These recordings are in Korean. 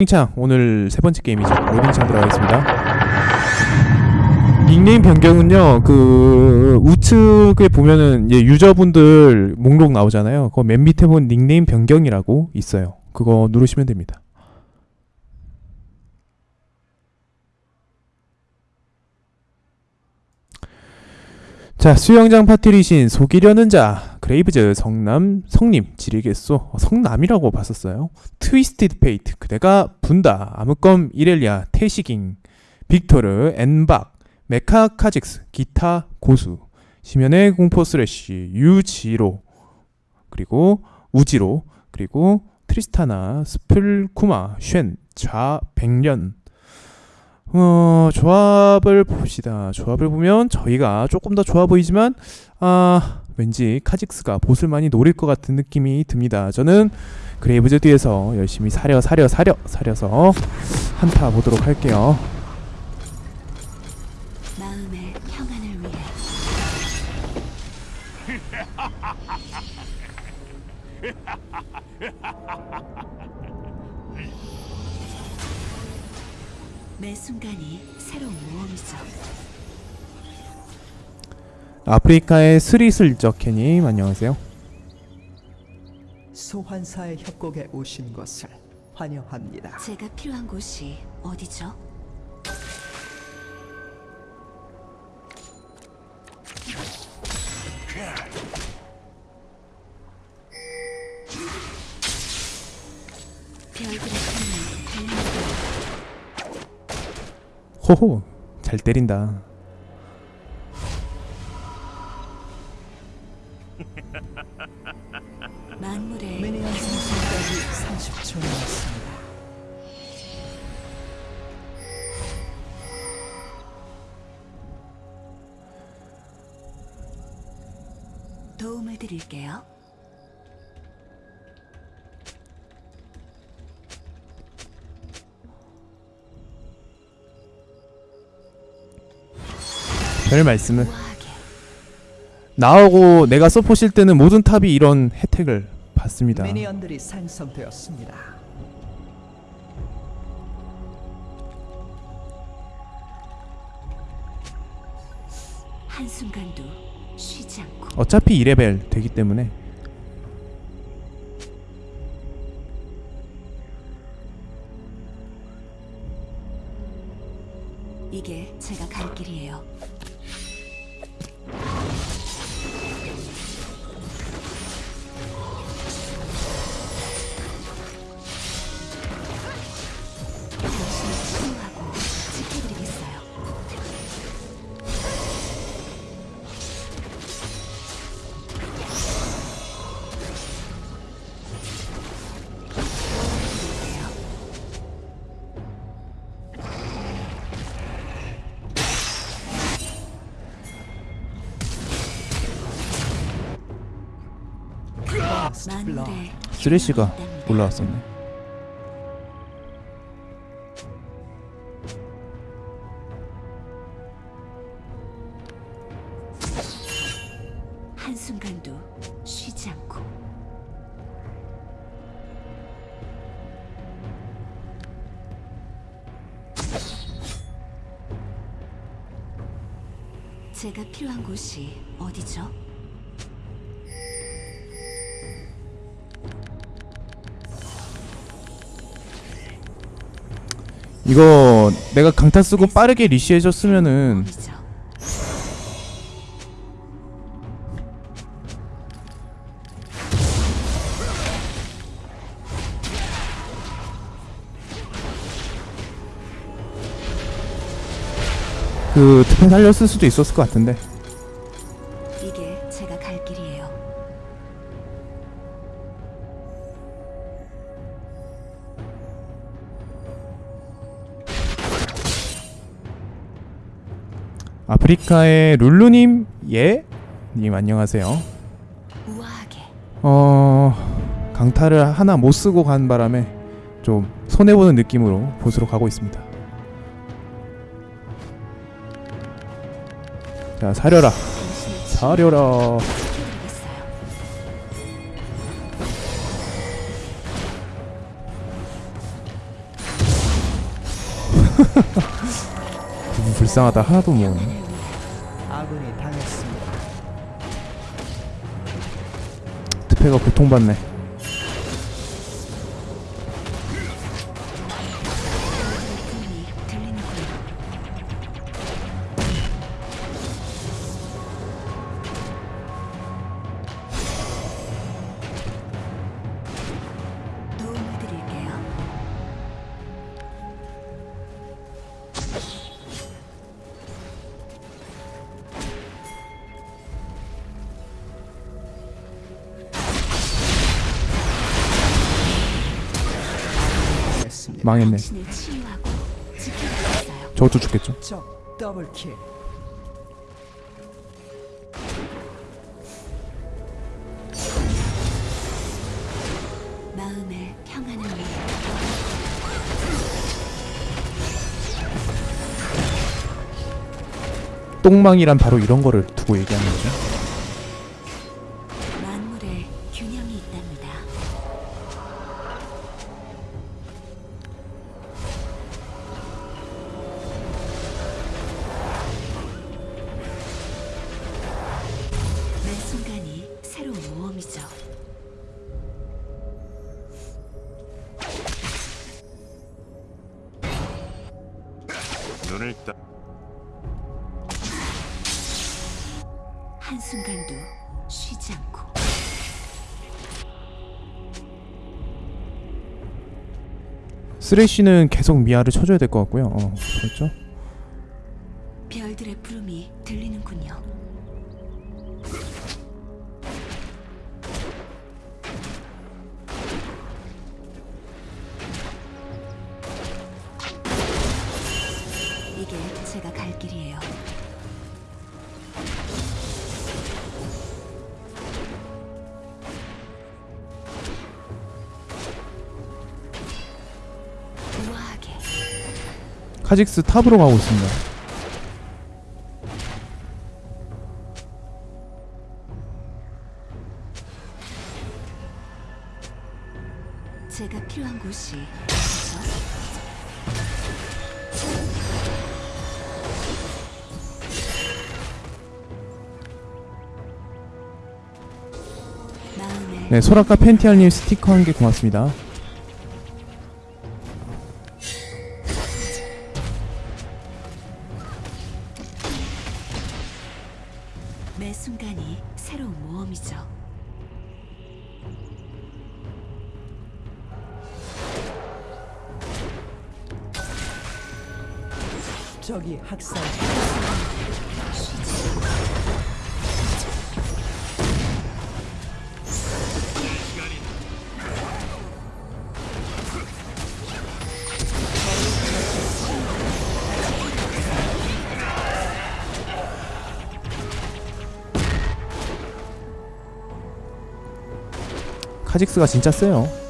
로딩창 오늘 세 번째 게임이죠. 로딩창 들어가겠습니다. 닉네임 변경은요. 그 우측에 보면은 이제 유저분들 목록 나오잖아요. 그 맨 밑에 본 닉네임 변경이라고 있어요. 그거 누르시면 됩니다. 자 수영장 파티 리신 속이려는 자 그레이브즈 성남 성님 지리겠소 어, 성남이라고 봤었어요. 트위스티드 페이트 그대가 분다 아무껌 이렐리아 태시깅 빅토르 엔박 메카 카직스 기타 고수 심연의 공포 스래시 유지로 그리고 우지로 그리고 트리스타나 스플쿠마 쉔 좌백년 어, 조합을 봅시다. 조합을 보면 저희가 조금 더 좋아 보이지만 아, 왠지 카직스가 보슬 많이 노릴 것 같은 느낌이 듭니다. 저는 그레이브즈 뒤에서 열심히 사려 사려 사려 사려서 한타 보도록 할게요. 매 순간이 새로운 모험이죠. 아프리카의 스리슬적 캐님 안녕하세요. 소환사의 협곡에 오신 것을 환영합니다. 제가 필요한 곳이 어디죠? 호호 잘 때린다. 별 말씀을 우아하게 나오고 내가 서포실 때는 모든 탑이 이런 혜택을 받습니다. 미니언들이 생성되었습니다. 한순간도 쉬지 않고 어차피 2레벨 되기 때문에 쓰레쉬가. 올라왔었네. 한순간도 쉬지 않고 제가 필요한 곳이 어디죠? 이거 내가 강타 쓰고 빠르게 리시 해줬으면은 어디죠? 그 특패 살렸을 수도 있었을 것 같은데 아프리카의 룰루님 예? 님 안녕하세요. 어 강타를 하나 못 쓰고 간 바람에 좀 손해 보는 느낌으로 보스로 가고 있습니다. 자 사려라 사려라 불쌍하다 하나도 뭐. 모으네. 아군이 당했습니다. 트페가 고통받네. 망했네. 저것도 죽겠죠. 적 더블킬. 마음의 평안을 위해 똥망이란 바로 이런 거를 두고 얘기하는 거죠. 눈을 떠 한순간도 쉬지 않고 쓰레쉬는 계속 미아를 쳐줘야 될 것 같고요. 어, 그렇죠. 카직스 탑으로 가고 있습니다. 제가 필요한 곳이 네, 소라카 펜티알님 스티커 한 개 고맙습니다. 학살. 카직스가 진짜 세요.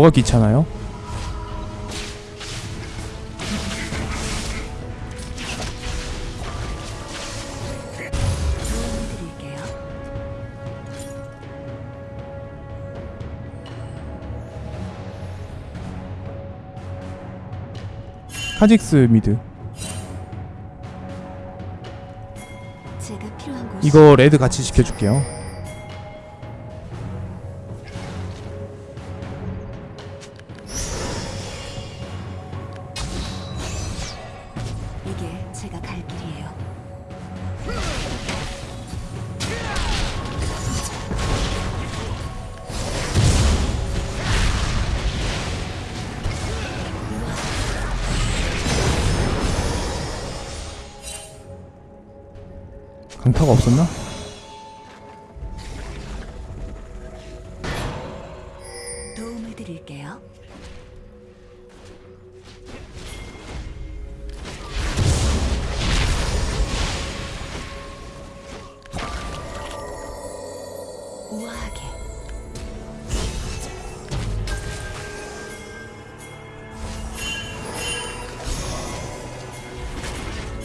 뭐가 귀찮아요? 카직스 미드. 이거 레드 같이 지켜줄게요.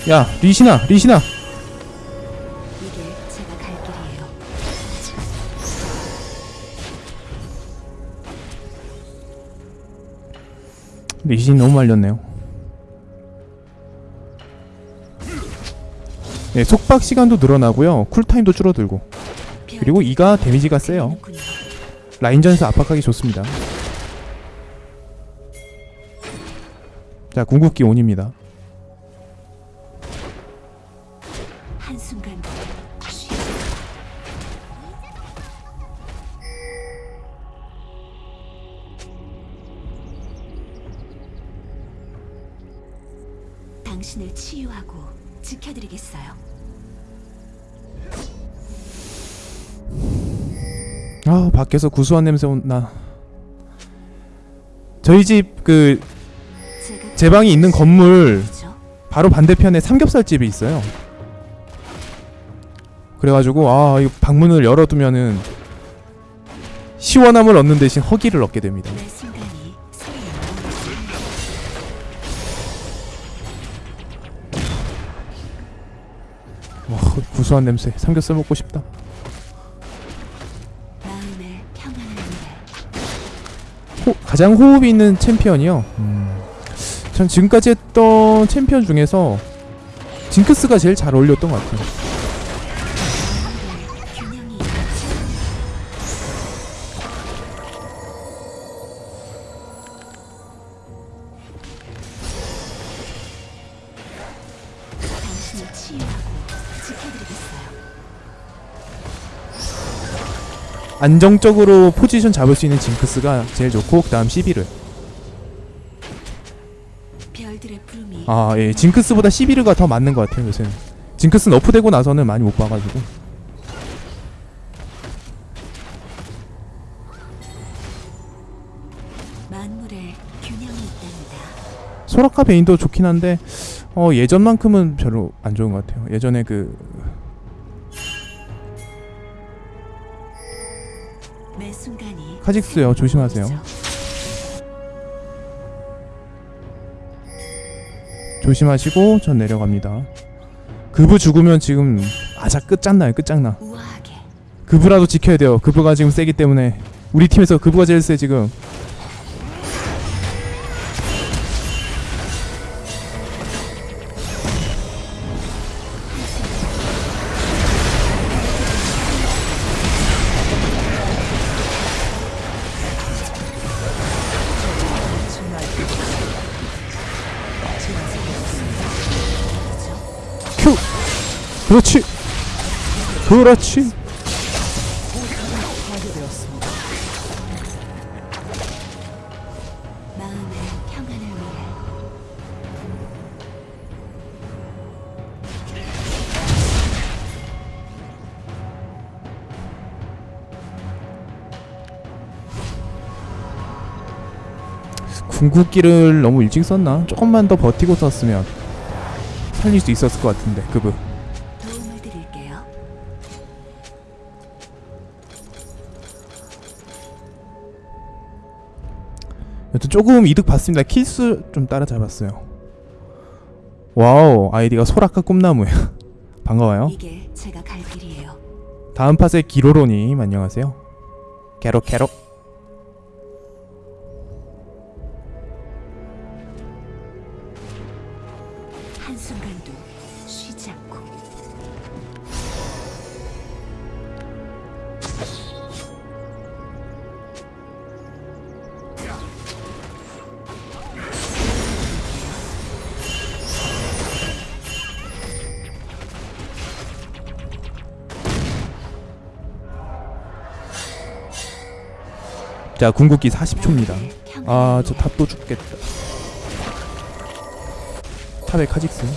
야 리시나 길이에요. 리신 너무 말렸네요. 네 속박 시간도 늘어나고요. 쿨타임도 줄어들고. 그리고 이가 데미지가 세요. 되는군요. 라인전에서 압박하기 좋습니다. 자 궁극기 온입니다 밖에서 구수한 냄새 온나 저희 집 그 제 방이 있는 건물 죠 바로 반대편에 삼겹살집이 있어요. 그래가지고 아 이거 방문을 열어두면은 시원함을 얻는 대신 허기를 얻게 됩니다. 와 구수한 냄새 삼겹살 먹고 싶다. 호, 가장 호흡이 있는 챔피언이요. 음, 전 지금까지 했던 챔피언 중에서 징크스가 제일 잘 어울렸던 것 같아요. 안정적으로 포지션 잡을 수 있는 징크스가 제일 좋고 그 다음 시비르. 별들의 부름이 아, 예. 징크스보다 시비르가 더 맞는 것 같아요, 요새는. 징크스는 너프되고 나서는 많이 못 봐가지고. 소라카 베인도 좋긴 한데, 어, 예전만큼은 별로 안 좋은 것 같아요. 예전에 그, 카직스요. 조심하세요. 조심하시고, 전 내려갑니다. 그부 죽으면 지금, 아자 끝장나요, 끝장나. 그부라도 지켜야 돼요. 그부가 지금 세기 때문에. 우리 팀에서 그부가 제일 세, 지금. 그렇지! 그렇지! 궁극기를 너무 일찍 썼나? 조금만 더 버티고 썼으면 살릴 수 있었을 것 같은데 그부 여튼 조금 이득 봤습니다. 킬수 좀 따라잡았어요. 와우 아이디가 소라카 꿈나무야 반가워요. 이게 제가 갈 길이에요. 다음 팟의 기로로님 안녕하세요. 캐로 캐로 한순간도 쉬지 않고 자 궁극기 40초입니다. 마음의 평안을 아저 위해 탑또 죽겠다. 탑의 카직스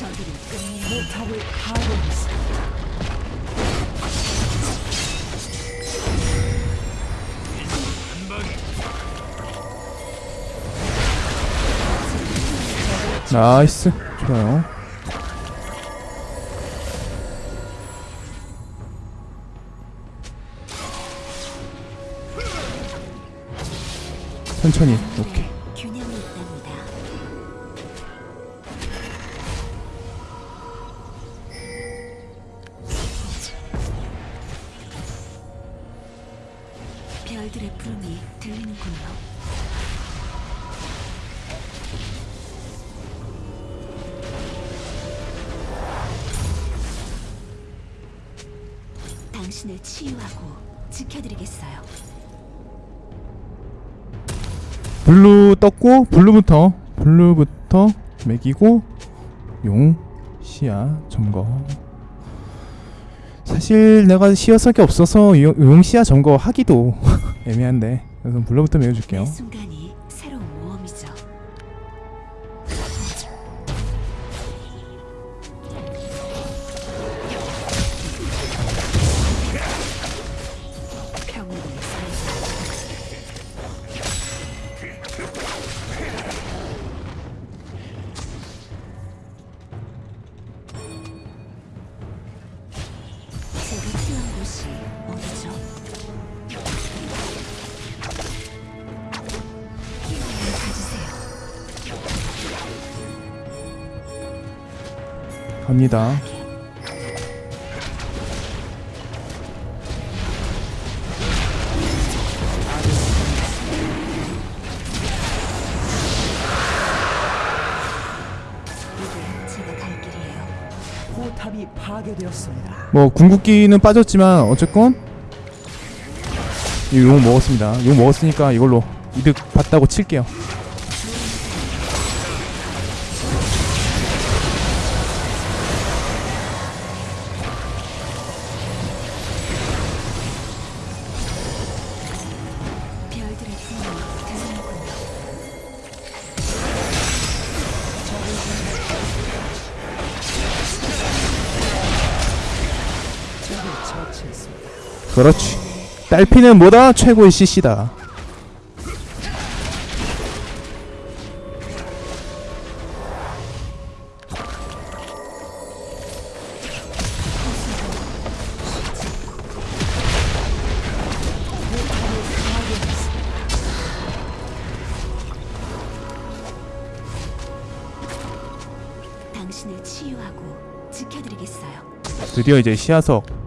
포탑을 파괴했습니다. 나이스. 좋아요. 천천히 오케이 떴고 블루부터 블루부터 먹이고 용 시야 점거. 사실 내가 시야석이 없어서 용, 용 시야 점거 하기도 애매한데 그래서 블루부터 먹여줄게요 파괴되었습니다. 뭐 궁극기는 빠졌지만 어쨌건 이용 먹었습니다 용 먹었으니까 이걸로 이득 봤다고 칠게요 그렇지. 딸피는 뭐다? 최고의 CC다. 드디어 이제 시야석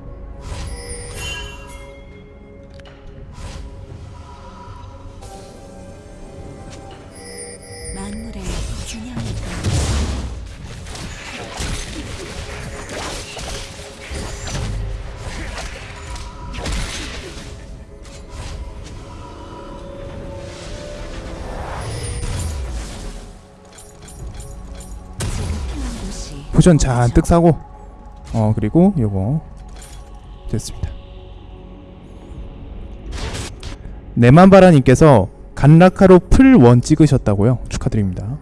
어디죠? 잔뜩 사고 어 그리고 요거 됐습니다. 네만바라님께서 간라카로 풀1 찍으셨다고요? 축하드립니다.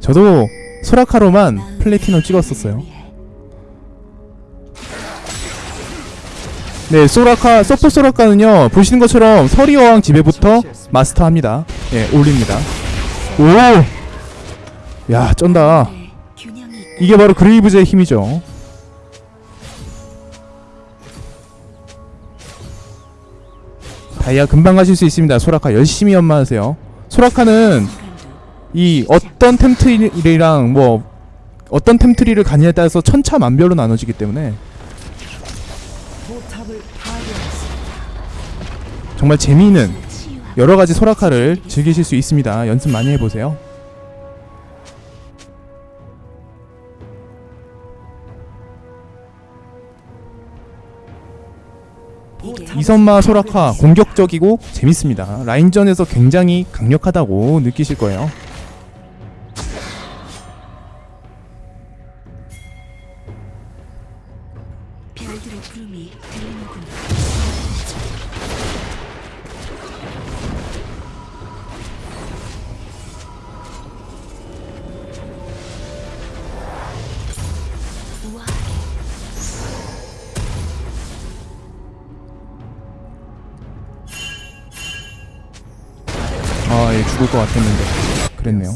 저도 소라카로만 플래티넘 찍었었어요. 네 소라카 서포 소라카는요 보시는 것처럼 서리어왕 집에부터 마스터합니다. 예 올립니다. 오야 쩐다 이게 바로 그레이브즈의 힘이죠. 다이아 금방 가실 수 있습니다. 소라카 열심히 연마하세요. 소라카는 이 어떤 템트리랑 뭐 어떤 템트리를 가느냐에 따라서 천차만별로 나눠지기 때문에. 정말 재미있는 치유하고 여러 가지 소라카를 즐기실 수 있습니다. 연습 많이 해보세요. 이선마 소라카 공격적이고 재밌습니다. 라인전에서 굉장히 강력하다고 느끼실 거예요. 죽을 것 같았는데 그랬네요.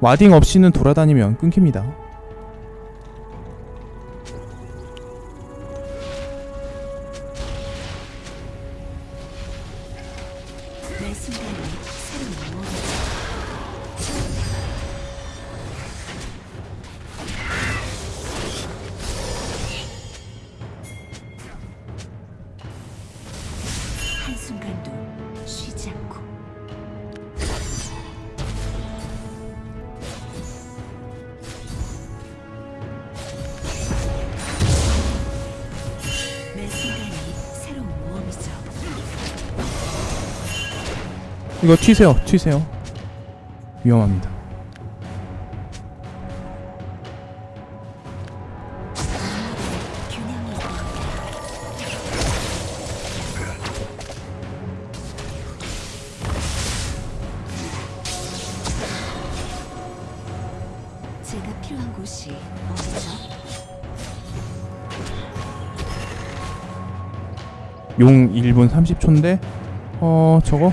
와딩 없이는 돌아다니면 끊깁니다. 이거 튀세요, 튀세요. 위험합니다. 용 1분 30초인데 어 저거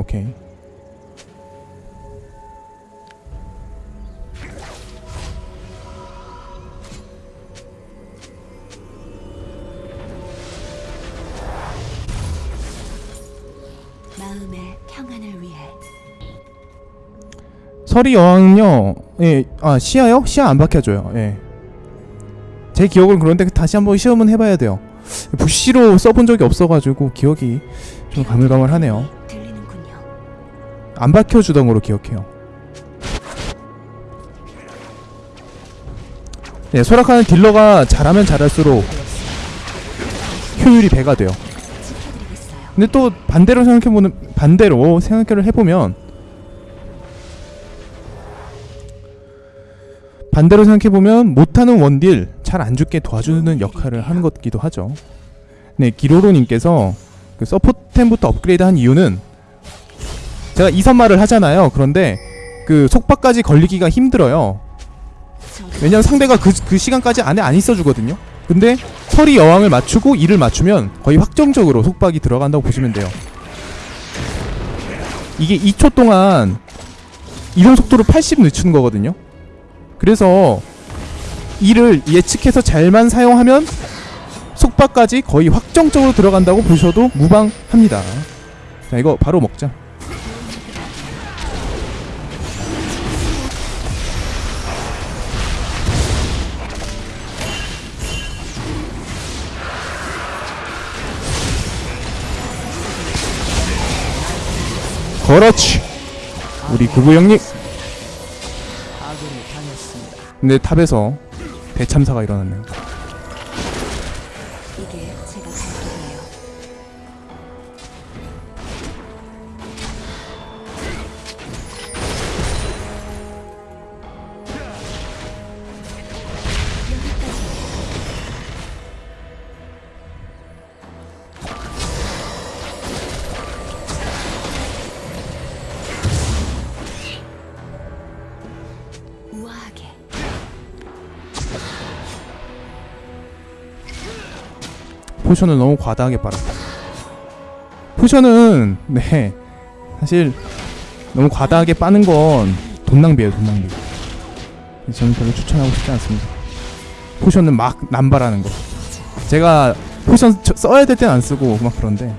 오케이. 마음의 평안을 위해 서리 여왕요. 예, 아 시야요? 시야 안 박혀줘요. 예. 제 기억은 그런데 다시 한번 시험은 해봐야 돼요. 부시로 써본 적이 없어가지고 기억이 좀 가물가물하네요. 안 박혀주던 거로 기억해요. 네, 소락하는 딜러가 잘하면 잘할수록 효율이 배가 돼요. 근데 또 반대로 생각해보는 반대로 생각을 해보면 반대로 생각해보면 못하는 원딜 잘 안 죽게 도와주는 역할을 하는 것기도 하죠. 네, 기로로님께서 그 서포템부터 업그레이드 한 이유는 제가 이선말을 하잖아요. 그런데 그 속박까지 걸리기가 힘들어요. 왜냐면 상대가 그, 그 시간까지 안에 안 있어주거든요. 근데 서리 여왕을 맞추고 이를 맞추면 거의 확정적으로 속박이 들어간다고 보시면 돼요. 이게 2초 동안 이동 속도를 80 늦추는 거거든요. 그래서 이를 예측해서 잘만 사용하면 속박까지 거의 확정적으로 들어간다고 보셔도 무방합니다. 자 이거 바로 먹자. 그렇지. 우리 구구 형님. 근데 탑에서 대참사가 일어났네요. 포션을 너무 과다하게 빨았다. 포션은 네 사실 너무 과다하게 빠는 건 돈 낭비예요, 돈 낭비. 저는 별로 추천하고 싶지 않습니다. 포션은 막 남발하는 거. 제가 포션 저- 써야 될 땐 안 쓰고 막 그런데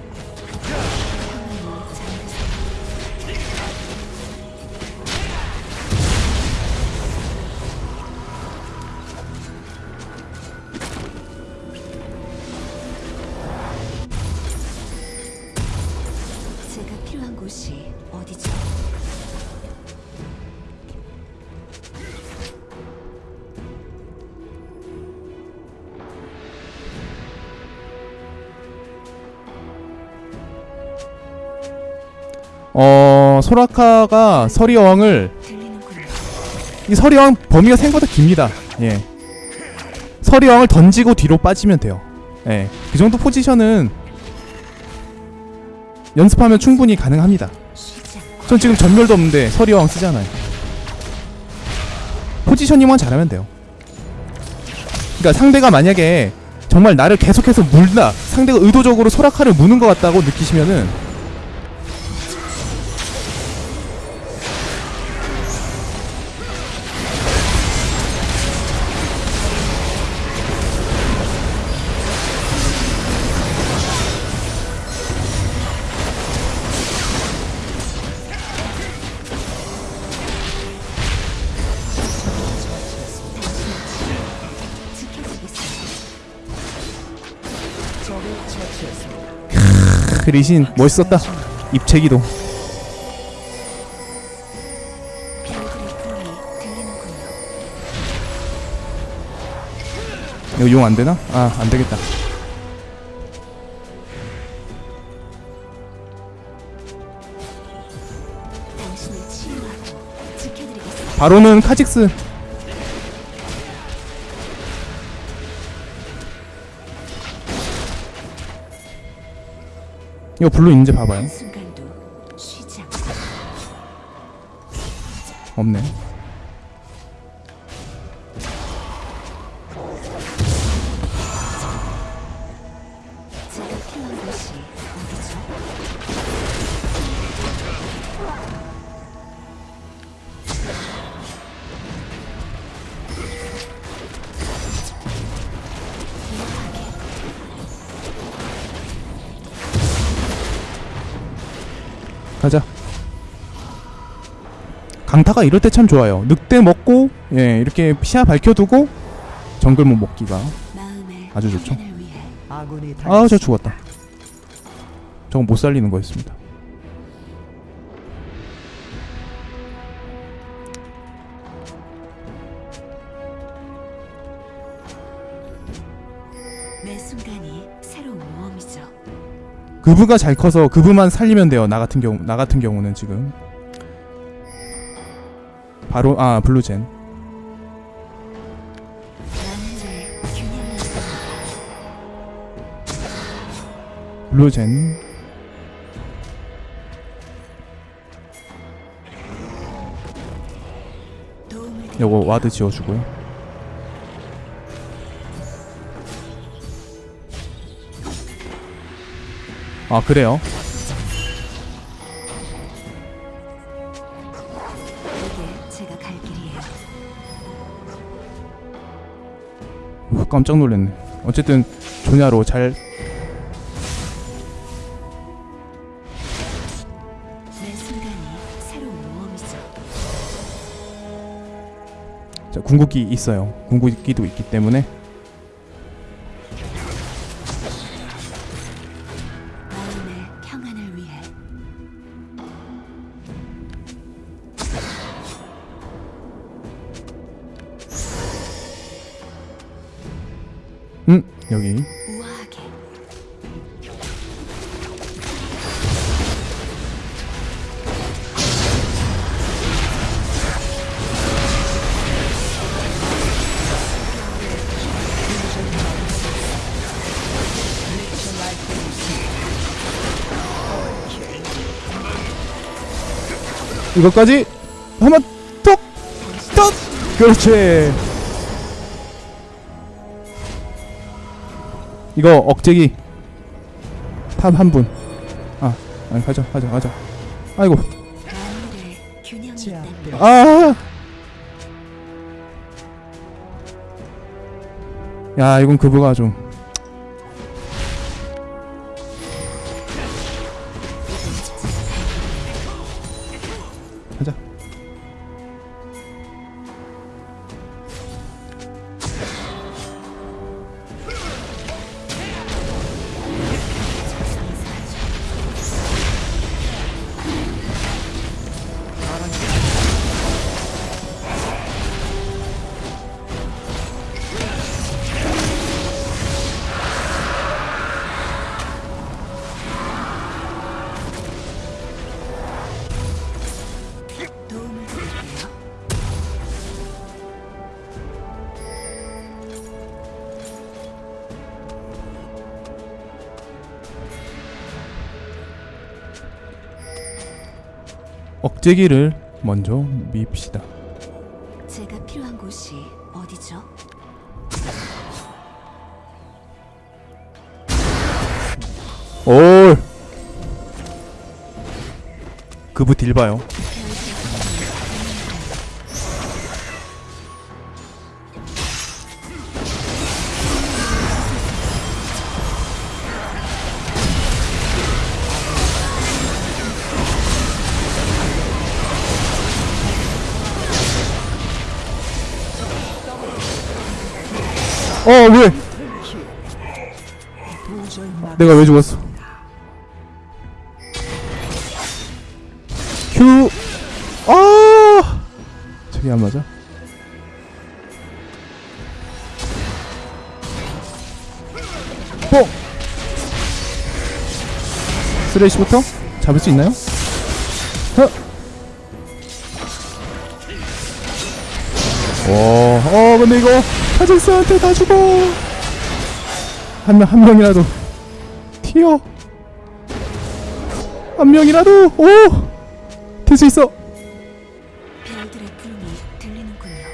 소라카가 서리 여왕을 들리는군요. 이 서리 여왕 범위가 생각보다 깁니다. 예. 서리 여왕을 던지고 뒤로 빠지면 돼요. 예. 그 정도 포지션은 연습하면 충분히 가능합니다. 전 지금 전멸도 없는데 서리 여왕 쓰잖아요. 포지셔닝만 잘하면 돼요. 그러니까 상대가 만약에 정말 나를 계속해서 물다 상대가 의도적으로 소라카를 무는 것 같다고 느끼시면은 처치했습니다. 크 리신 멋있었다 입체기도. 이거 용 안되나? 아 안되겠다. 바로는 카직스 이거 블루 있는지 봐봐요. 없네 강타가 이럴 때 참 좋아요. 늑대 먹고 예 이렇게 시야 밝혀두고 정글몬 먹기가 아주 좋죠. 아우 저 죽었다. 저건 못 살리는 거였습니다. 매 순간이 새로운 모험이죠. 그부가 잘 커서 그부만 살리면 돼요 나 같은 경우 나 같은 경우는 지금 바로 아 블루젠. 블루젠. 요거. 와드 지워주고요. 아 그래요 깜짝 놀랐네 어쨌든 조냐로 잘. 자, 궁극기 있어요 궁극기도 있기 때문에 이것까지 한번 톡 톡! 그렇지. 이거 억제기 탑 한분 아 아니 가자 가자 가자. 아이고. 아. 야, 이건 그부가 좀 째기를 먼저 밉시다. 제가 필요한 곳이 어디죠? 올! 그부 딜 봐요. 어 왜? 내가 왜 죽었어? 큐. 아. 저기 안 맞아? 뽕. 쓰레쉬부터 잡을 수 있나요? 허. 오, 어, 근데 이거 카제스한테 다 죽어. 한 명, 한 명이라도 튀어. 한 명이라도 오! 될 수 있어. 별들의 부름이 들리는군요.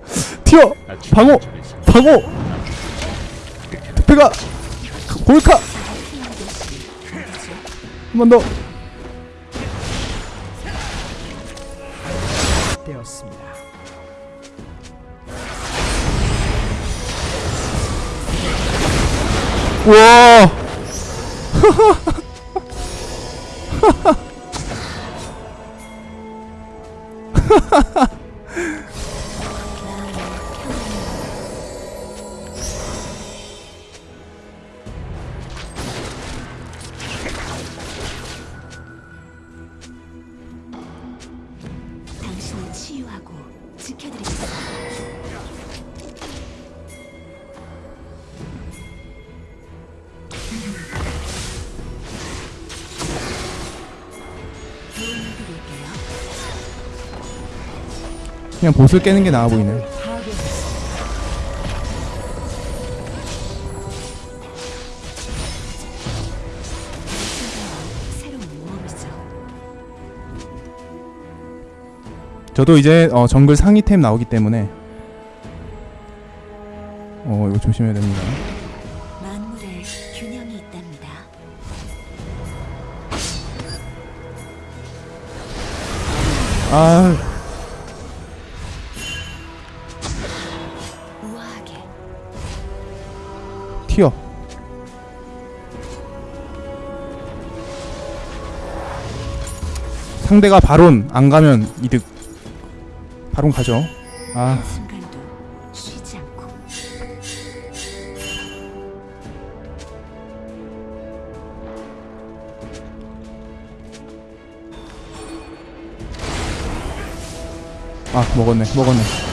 튀어. 방어. 방어. 특패가 골카. 한 번 더. 와. 당신을 그냥 보슬 깨는 게 나아 보이네. 저도 이제 어, 정글 상위템 나오기 때문에 어 이거 조심해야 됩니다. 아 상대가 바론 안 가면 이득. 바론 가죠. 아 아 먹었네 먹었네.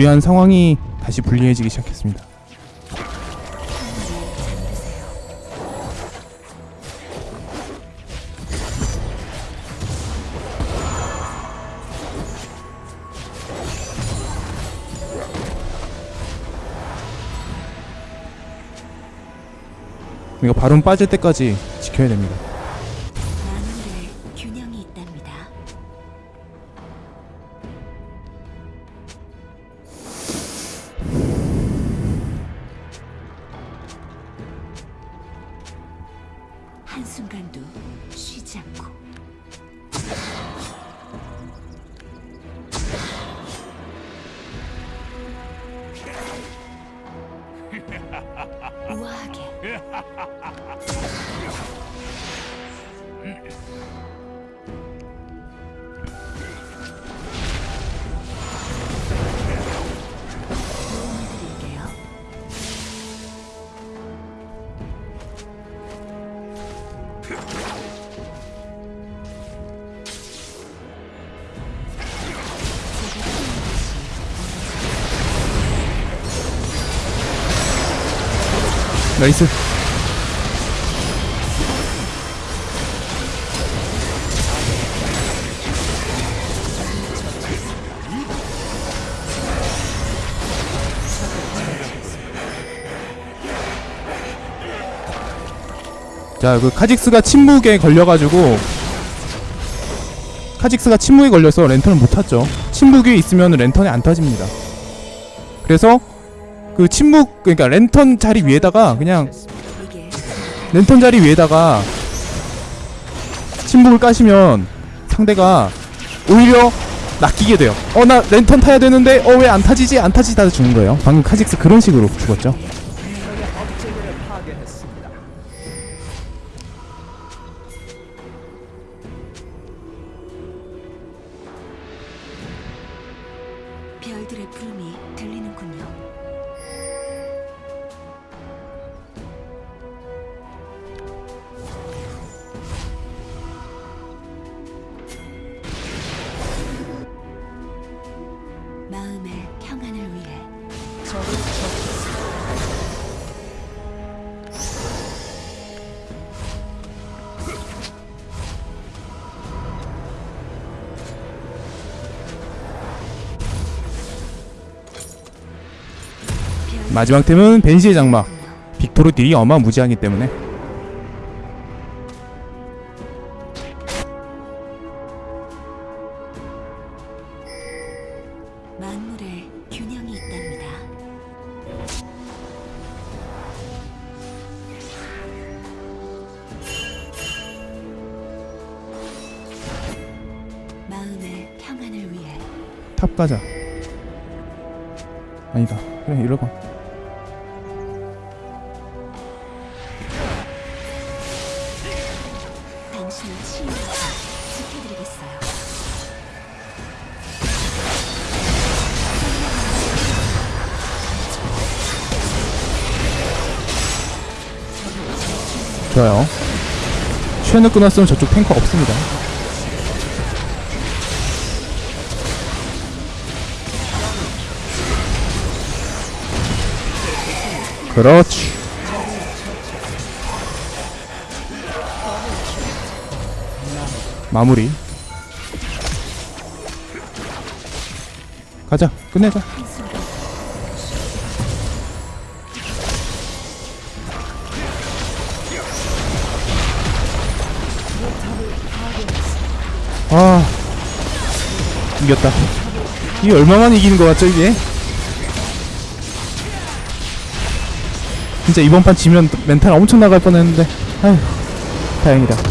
유리한 상황이 다시 불리해지기 시작했습니다. 이거 바론 빠질 때까지 지켜야 됩니다. nice 자, 그 카직스가 침묵에 걸려가지고 카직스가 침묵에 걸려서 랜턴을 못 탔죠. 침묵이 있으면 랜턴이 안 터집니다. 그래서 그 침묵 그러니까 랜턴 자리 위에다가 그냥 랜턴 자리 위에다가 침묵을 까시면 상대가 오히려 낚이게 돼요. 어 나 랜턴 타야 되는데 어 왜 안 타지지 안 타지지 다 죽는 거예요. 방금 카직스 그런 식으로 죽었죠. 마지막 템은 벤시의 장막. 빅토르 딜이 어마무지하기 때문에 탑 가자. 아니다. 그래 이러고. 좋아요. 쉐는 끊었으면 저쪽 탱커 없습니다. 그렇지. 마무리. 가자. 끝내자. 아. 이겼다. 이게 얼마만 이기는 거 같죠 이게? 진짜 이번 판 지면 멘탈 엄청 나갈 뻔했는데. 아휴 다행이다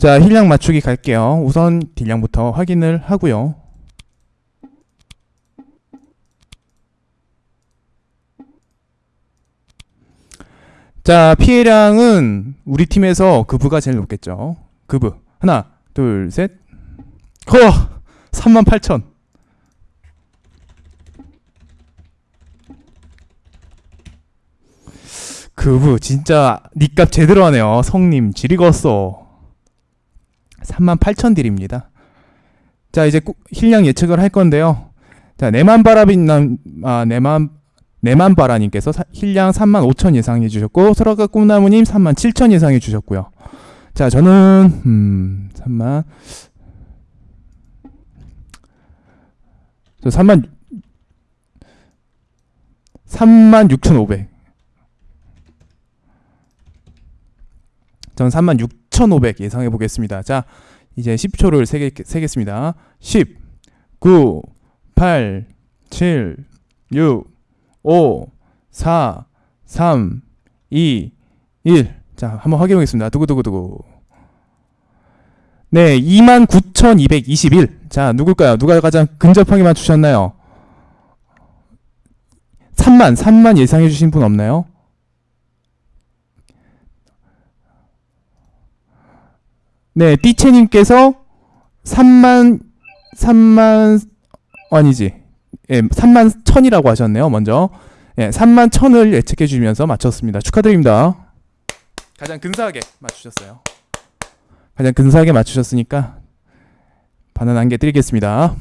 자 힐량 맞추기 갈게요. 우선 딜량부터 확인을 하고요. 자 피해량은 우리 팀에서 그브가 제일 높겠죠. 그브 하나 둘셋. 허! 38,000 그브 진짜 니값 제대로 하네요. 성님 지리겠어 38,000 딜입니다. 자, 이제 힐량 예측을 할 건데요. 자, 네만바라빈남, 아, 네만, 네만바라님께서 힐량 35,000 예상해 주셨고, 소라가 꿈나무님 37,000 예상해 주셨고요. 자, 저는, 음, 3만, 저 3만, 36,500. 전 36, 4,500 예상해 보겠습니다. 자, 이제 10초를 세게, 세겠습니다. 10, 9, 8, 7, 6, 5, 4, 3, 2, 1. 자, 한번 확인해 보겠습니다. 두구두구두구. 네, 29,221. 자, 누굴까요? 누가 가장 근접하게 맞추셨나요? 3만, 3만 예상해 주신 분 없나요? 네, 띠체님께서 3만 3만 아니지. 예, 3만 1000이라고 하셨네요. 먼저. 예, 3만 1000을 예측해 주면서 맞췄습니다. 축하드립니다. 가장 근사하게 맞추셨어요. 가장 근사하게 맞추셨으니까 바나나 한 개 드리겠습니다.